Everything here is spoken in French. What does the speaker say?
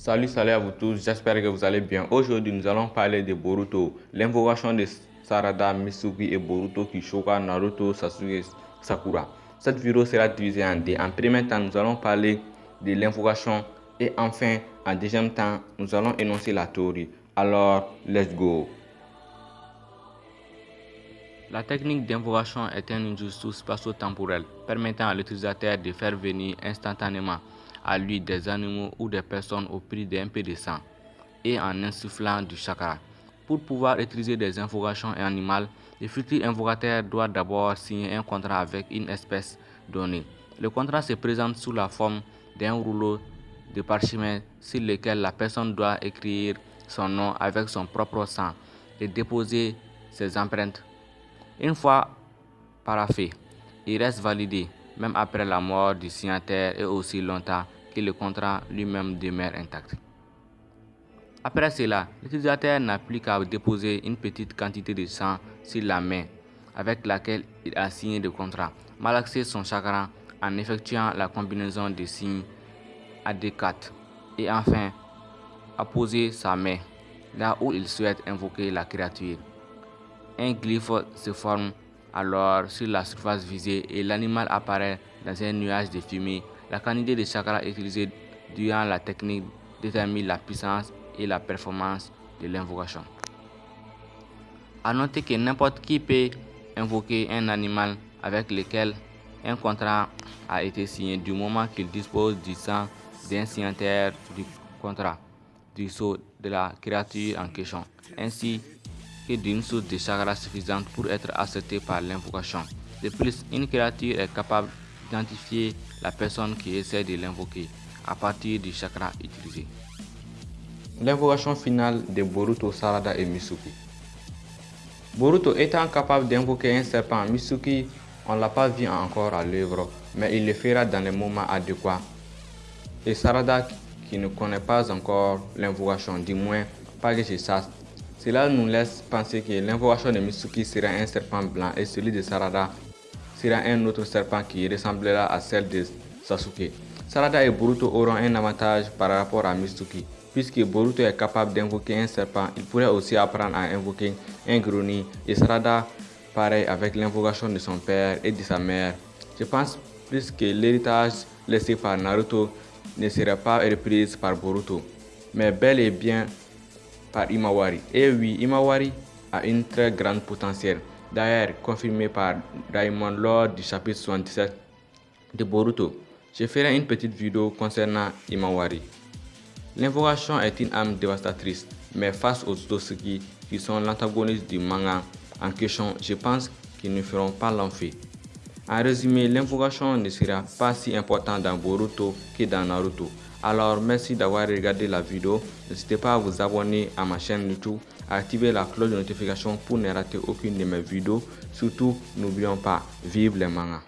Salut, salut à vous tous, j'espère que vous allez bien. Aujourd'hui, nous allons parler de Boruto, l'invocation de Sarada, Mitsuki et Boruto choqua Naruto, Sasuke, Sakura. Cette vidéo sera divisée en deux. En premier temps, nous allons parler de l'invocation et enfin, en deuxième temps, nous allons énoncer la théorie. Alors, let's go. La technique d'invocation est un injustus spatio-temporel permettant à l'utilisateur de faire venir instantanément à lui des animaux ou des personnes au prix d'un peu de sang et en insufflant du chakra. Pour pouvoir utiliser des invocations animales, le futur invocateur doit d'abord signer un contrat avec une espèce donnée. Le contrat se présente sous la forme d'un rouleau de parchemin sur lequel la personne doit écrire son nom avec son propre sang et déposer ses empreintes. Une fois paraffé, il reste validé même après la mort du signataire et aussi longtemps que le contrat lui-même demeure intact. Après cela, l'utilisateur n'a plus qu'à déposer une petite quantité de sang sur la main avec laquelle il a signé le contrat, malaxer son chakra en effectuant la combinaison des signes adéquats et enfin apposer sa main là où il souhaite invoquer la créature. Un glyphe se forme alors sur la surface visée et l'animal apparaît dans un nuage de fumée. La quantité de chakra utilisée durant la technique détermine la puissance et la performance de l'invocation. A noter que n'importe qui peut invoquer un animal avec lequel un contrat a été signé du moment qu'il dispose du sang d'un signataire du contrat, du sceau de la créature en question, ainsi d'une source de chakra suffisante pour être acceptée par l'invocation. De plus, une créature est capable d'identifier la personne qui essaie de l'invoquer à partir du chakra utilisé. L'invocation finale de Boruto, Sarada et Mitsuki. Boruto étant capable d'invoquer un serpent, Mitsuki, on l'a pas vu encore à l'œuvre, mais il le fera dans les moments adéquats. Et Sarada, qui ne connaît pas encore l'invocation, du moins pas que je sache, cela nous laisse penser que l'invocation de Mitsuki sera un serpent blanc et celui de Sarada sera un autre serpent qui ressemblera à celle de Sasuke. Sarada et Boruto auront un avantage par rapport à Mitsuki. Puisque Boruto est capable d'invoquer un serpent, il pourrait aussi apprendre à invoquer un grenier et Sarada pareil avec l'invocation de son père et de sa mère. Je pense plus que l'héritage laissé par Naruto ne sera pas repris par Boruto, mais bel et bien par Imawari. Et oui, Imawari a une très grande potentiel, d'ailleurs confirmé par Daimon lors du chapitre 77 de Boruto. Je ferai une petite vidéo concernant Imawari. L'invocation est une âme dévastatrice, mais face aux Tosuki qui sont l'antagoniste du manga en question, je pense qu'ils ne feront pas l'enfer. En résumé, l'invocation ne sera pas si importante dans Boruto que dans Naruto. Alors merci d'avoir regardé la vidéo. N'hésitez pas à vous abonner à ma chaîne YouTube, à activer la cloche de notification pour ne rater aucune de mes vidéos. Surtout, n'oublions pas, vive les mangas.